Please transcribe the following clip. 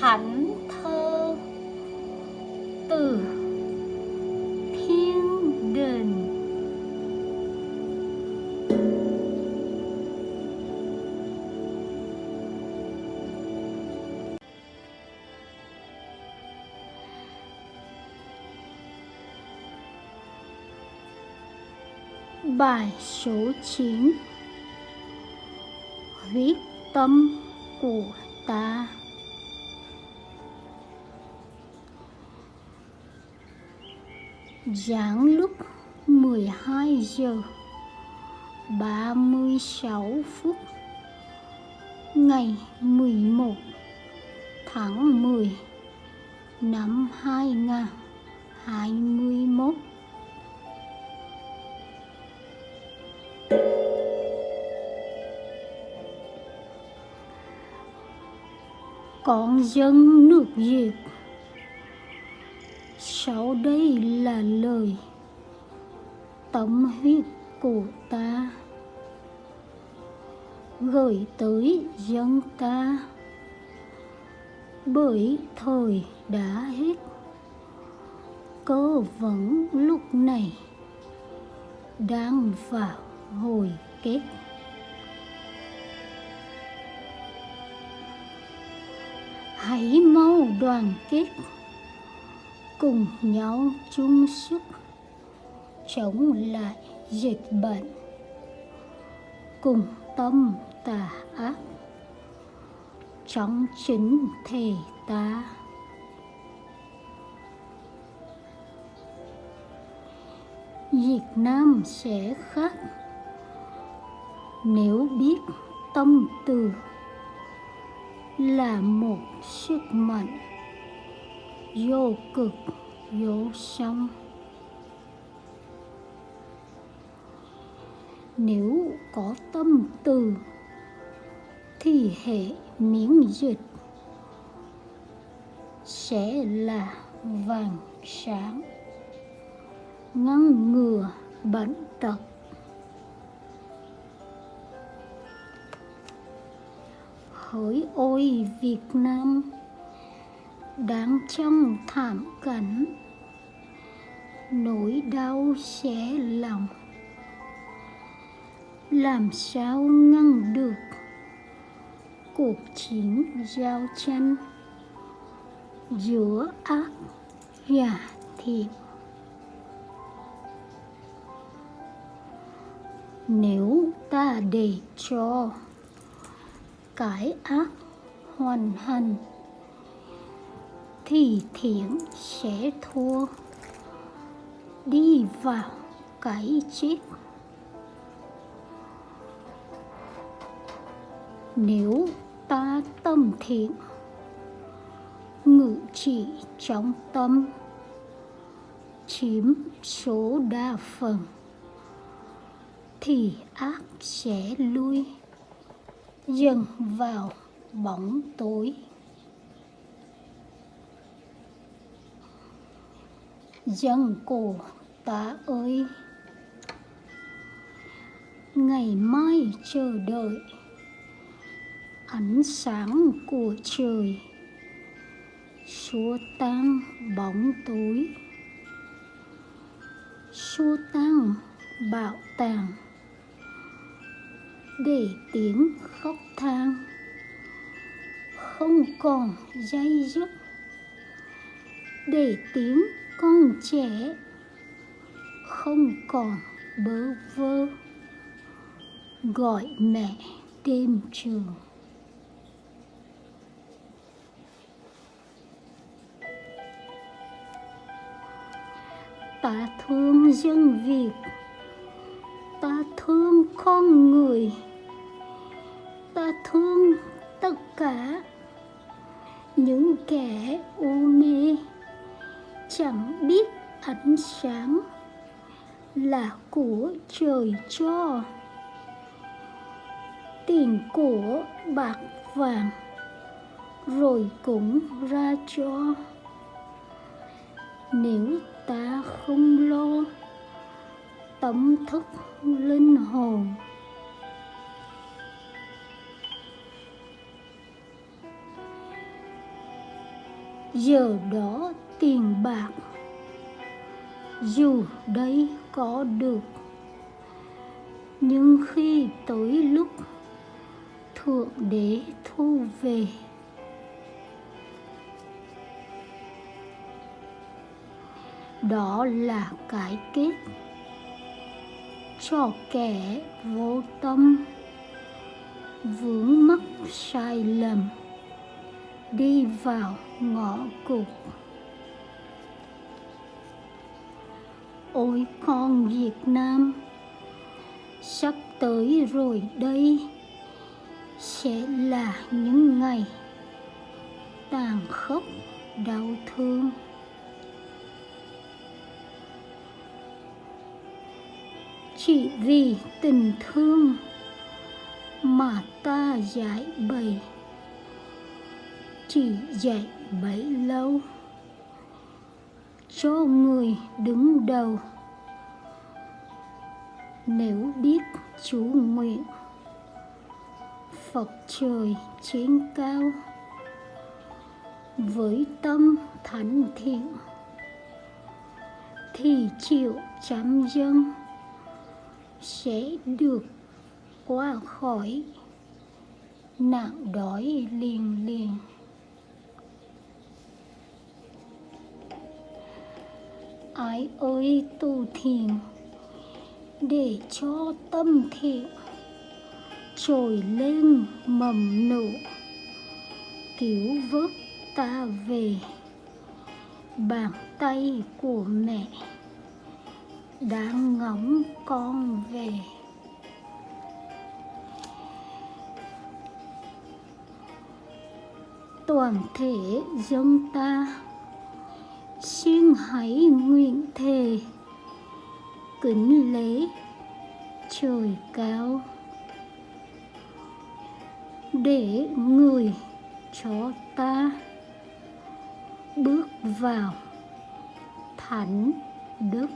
thánh thơ từ thiên đình Bài số 9 Huyết tâm của ta. Giảng lúc 12 giờ 36 phút Ngày 11 tháng 10 năm 2021 Con dân nước Việt sau đây là lời Tâm huyết của ta. Gửi tới dân ta. Bởi thời đã hết, Cơ vấn lúc này Đang vào hồi kết. Hãy mau đoàn kết cùng nhau chung sức chống lại dịch bệnh. Cùng tâm tà ác trong chính thể ta. Việt Nam sẽ khác. Nếu biết tâm từ là một sức mạnh vô cực, vô song nếu có tâm từ, thì hệ miễn dịch sẽ là vàng sáng, ngăn ngừa bệnh tật. Hỡi ôi Việt Nam! Đáng trong thảm cảnh nỗi đau xé lòng. Làm sao ngăn được? Cuộc chiến giao tranh giữa ác và thiện. Nếu ta để cho cái ác hoàn hành thì thiện sẽ thua. Đi vào cái chết. Nếu ta tâm thiện, ngự trị trong tâm, chiếm số đa phần, thì ác sẽ lui dần vào bóng tối. Dân cổ ta ơi, ngày mai chờ đợi ánh sáng của trời. Xua tan bóng tối, xua tan bạo tàng. Để tiếng khóc than không còn dây dứt. Để tiếng con trẻ không còn bơ vơ. Gọi mẹ tìm trường ta thương dân việt ta thương con người, ta thương tất cả những kẻ u mê chẳng biết ánh sáng là của trời cho. Tiền của bạc vàng rồi cũng ra cho. Nếu ta không lo tấm thức linh hồn giờ đó tiền bạc. Dù đấy có được, nhưng khi tới lúc thượng đế thu về, đó là cái kết cho kẻ vô tâm vướng mắc sai lầm đi vào ngõ cụt. Ôi con việt nam, sắp tới rồi đây, sẽ là những ngày tàn khốc, đau thương. Chỉ vì tình thương mà ta giải bày, chỉ dạy bấy lâu cho người đứng đầu. Nếu biết chú nguyện, phật trời trên cao, với tâm thánh thiện, thì chịu chấm dân sẽ được qua khỏi. Nạn đói liền liền. Ái ơi tu thiền để cho tâm thiện trồi lên mầm nụ cứu vớt ta về bàn tay của mẹ đang ngóng con về. Toàn thể dân ta xin hãy nguyện thề. Kính lễ trời cao. Để người cho ta bước vào thánh đức.